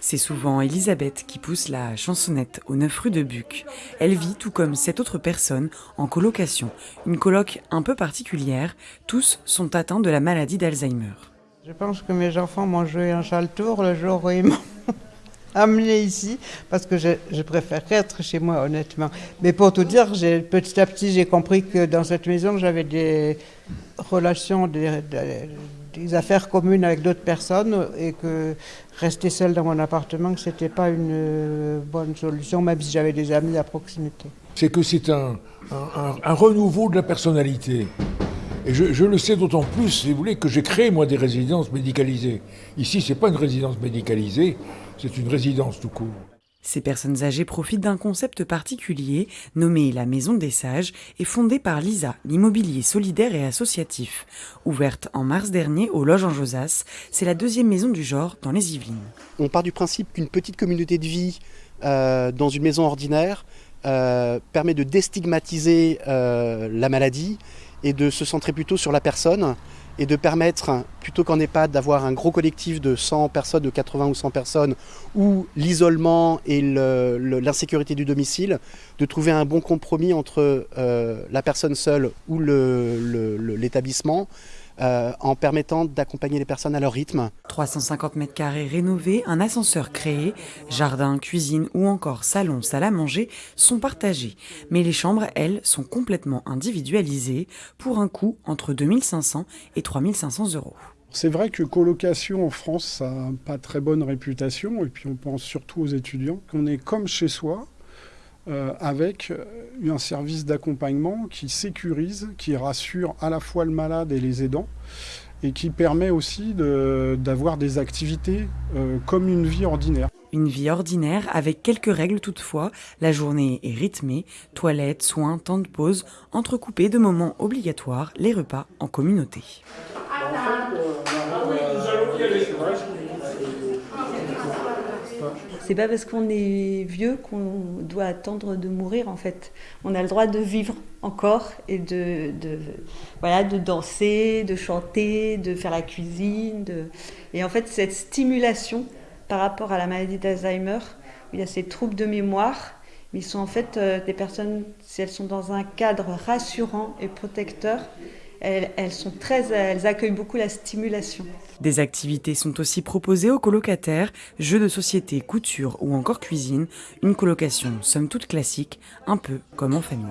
C'est souvent Elisabeth qui pousse la chansonnette aux 9 rue de Buc. Elle vit, tout comme cette autre personne, en colocation. Une coloc un peu particulière. Tous sont atteints de la maladie d'Alzheimer. Je pense que mes enfants m'ont joué un sale tour le jour où ils m'ont amené ici, parce que je, je, préfère être chez moi, honnêtement. Mais pour tout dire, petit à petit, j'ai compris que dans cette maison, j'avais des relations, des, affaires communes avec d'autres personnes, et que rester seul dans mon appartement, ce n'était pas une bonne solution, même si j'avais des amis à proximité. C'est que c'est un, un renouveau de la personnalité. Et je, je, le sais d'autant plus, si vous voulez, que j'ai créé, moi, des résidences médicalisées. Ici, ce n'est pas une résidence médicalisée, c'est une résidence tout court. Ces personnes âgées profitent d'un concept particulier, nommé la Maison des Sages, et fondé par l'ISA, l'immobilier solidaire et associatif. Ouverte en mars dernier au Loge en Josas, c'est la deuxième maison du genre dans les Yvelines. On part du principe qu'une petite communauté de vie euh, dans une maison ordinaire euh, permet de déstigmatiser euh, la maladie et de se centrer plutôt sur la personne et de permettre, plutôt qu'en EHPAD, d'avoir un gros collectif de 100 personnes, de 80 ou 100 personnes, ou l'isolement et l'insécurité du domicile, de trouver un bon compromis entre euh, la personne seule ou l'établissement, euh, en permettant d'accompagner les personnes à leur rythme. 350 mètres carrés rénovés, un ascenseur créé, jardin, cuisine ou encore salon, salle à manger sont partagés. Mais les chambres, elles, sont complètement individualisées pour un coût entre 2500 et 3500 euros. C'est vrai que colocation en France, ça n'a pas très bonne réputation, et puis on pense surtout aux étudiants, qu'on est comme chez soi, euh, avec un service d'accompagnement qui sécurise, qui rassure à la fois le malade et les aidants, et qui permet aussi d'avoir de, des activités euh, comme une vie ordinaire. Une vie ordinaire avec quelques règles toutefois. La journée est rythmée, toilettes, soins, temps de pause, entrecoupés de moments obligatoires, les repas en communauté. C'est pas parce qu'on est vieux qu'on doit attendre de mourir en fait. On a le droit de vivre encore et de, voilà, de danser, de chanter, de faire la cuisine. Et en fait, cette stimulation par rapport à la maladie d'Alzheimer, il y a ces troubles de mémoire, mais ils sont en fait euh, des personnes, si elles sont dans un cadre rassurant et protecteur, elles, elles, sont très, elles accueillent beaucoup la stimulation. Des activités sont aussi proposées aux colocataires, jeux de société, couture ou encore cuisine, une colocation somme toute classique, un peu comme en famille.